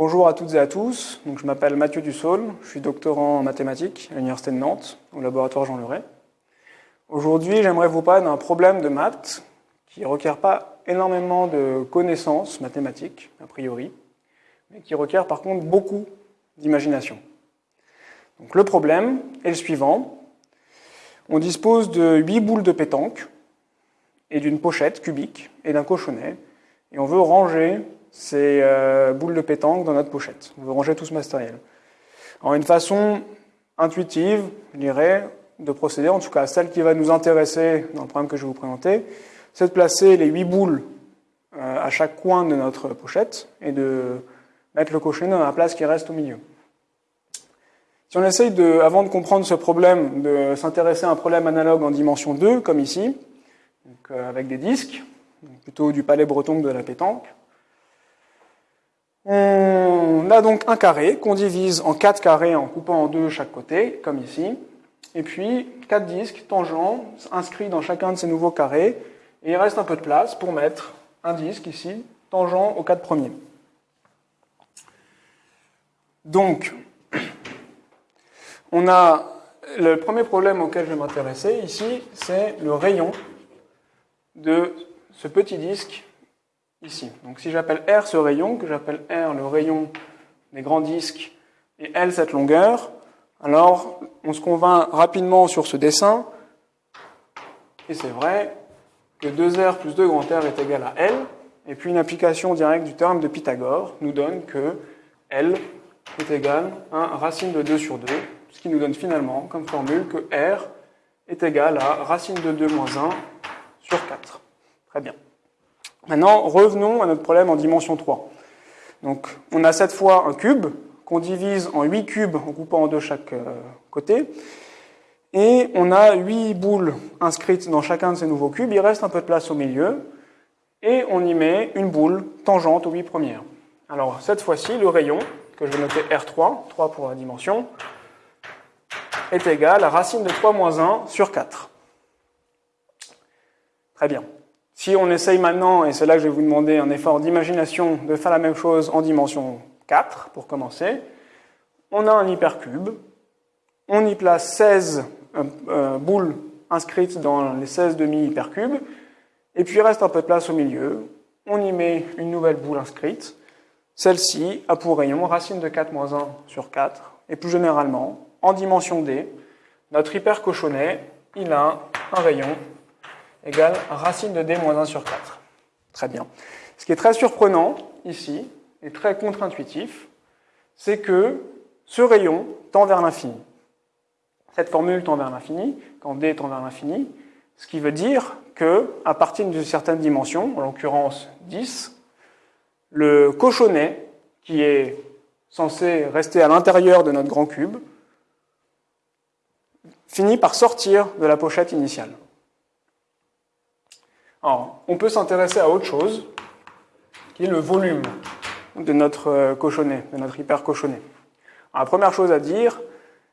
à toutes et à tous. Donc, je m'appelle Mathieu Dussault, je suis doctorant en mathématiques à l'Université de Nantes, au laboratoire Jean Leray. Aujourd'hui, j'aimerais vous parler d'un problème de maths qui ne requiert pas énormément de connaissances mathématiques, a priori, mais qui requiert par contre beaucoup d'imagination. Donc, le problème est le suivant. On dispose de 8 boules de pétanque et d'une pochette cubique et d'un cochonnet, et on veut ranger ces euh, boules de pétanque dans notre pochette. On veut ranger tout ce matériel. Alors une façon intuitive, je dirais, de procéder, en tout cas celle qui va nous intéresser dans le problème que je vais vous présenter, c'est de placer les huit boules euh, à chaque coin de notre pochette et de mettre le cochonnet dans la place qui reste au milieu. Si on essaye, de, avant de comprendre ce problème, de s'intéresser à un problème analogue en dimension 2, comme ici, euh, avec des disques, plutôt du palais breton que de la pétanque, on a donc un carré qu'on divise en quatre carrés en coupant en deux chaque côté, comme ici. Et puis quatre disques tangents inscrits dans chacun de ces nouveaux carrés. Et il reste un peu de place pour mettre un disque ici, tangent aux quatre premiers. Donc, on a le premier problème auquel je vais m'intéresser ici, c'est le rayon de ce petit disque ici. Donc si j'appelle R ce rayon, que j'appelle R le rayon des grands disques et L cette longueur, alors on se convainc rapidement sur ce dessin, et c'est vrai que 2R plus 2 grand R est égal à L, et puis une application directe du théorème de Pythagore nous donne que L est égal à racine de 2 sur 2, ce qui nous donne finalement comme formule que R est égal à racine de 2 moins 1 sur 4. Très bien. Maintenant, revenons à notre problème en dimension 3. Donc, on a cette fois un cube qu'on divise en 8 cubes en coupant en deux chaque euh, côté. Et on a 8 boules inscrites dans chacun de ces nouveaux cubes. Il reste un peu de place au milieu. Et on y met une boule tangente aux 8 premières. Alors, cette fois-ci, le rayon, que je vais noter R3, 3 pour la dimension, est égal à racine de 3 moins 1 sur 4. Très bien. Si on essaye maintenant, et c'est là que je vais vous demander un effort d'imagination, de faire la même chose en dimension 4, pour commencer, on a un hypercube, on y place 16 euh, euh, boules inscrites dans les 16 demi-hypercubes, et puis il reste un peu de place au milieu, on y met une nouvelle boule inscrite, celle-ci a pour rayon racine de 4 moins 1 sur 4, et plus généralement, en dimension D, notre hypercochonnet, il a un rayon égale racine de d moins 1 sur 4. Très bien. Ce qui est très surprenant ici, et très contre-intuitif, c'est que ce rayon tend vers l'infini. Cette formule tend vers l'infini, quand d tend vers l'infini, ce qui veut dire que, à partir d'une certaine dimension, en l'occurrence 10, le cochonnet, qui est censé rester à l'intérieur de notre grand cube, finit par sortir de la pochette initiale. On peut s'intéresser à autre chose, qui est le volume de notre euh, cochonnet, de notre hypercochonnet. la première chose à dire,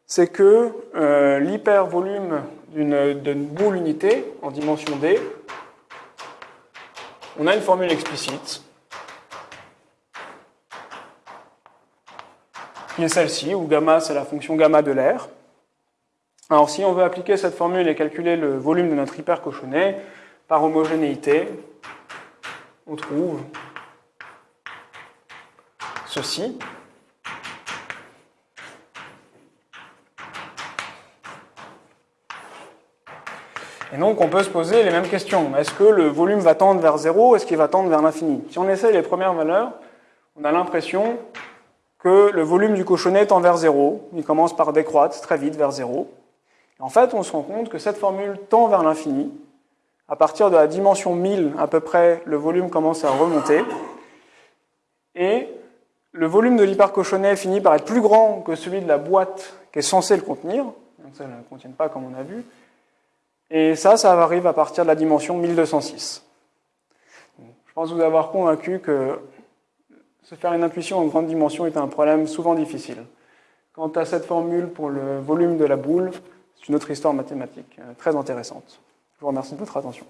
c'est que euh, l'hypervolume d'une boule unité en dimension d, on a une formule explicite, qui est celle-ci, où gamma c'est la fonction gamma de l'air. Alors si on veut appliquer cette formule et calculer le volume de notre hypercochonnet, par homogénéité, on trouve ceci. Et donc on peut se poser les mêmes questions. Est-ce que le volume va tendre vers 0 Est-ce qu'il va tendre vers l'infini? Si on essaye les premières valeurs, on a l'impression que le volume du cochonnet tend vers 0. Il commence par décroître très vite vers 0. en fait, on se rend compte que cette formule tend vers l'infini, à partir de la dimension 1000, à peu près, le volume commence à remonter. Et le volume de l'hypercochonnet finit par être plus grand que celui de la boîte qui est censée le contenir. Donc ça ne le contient pas comme on a vu. Et ça, ça arrive à partir de la dimension 1206. Je pense vous avoir convaincu que se faire une intuition en grande dimension est un problème souvent difficile. Quant à cette formule pour le volume de la boule, c'est une autre histoire mathématique euh, très intéressante. Je vous remercie de votre attention.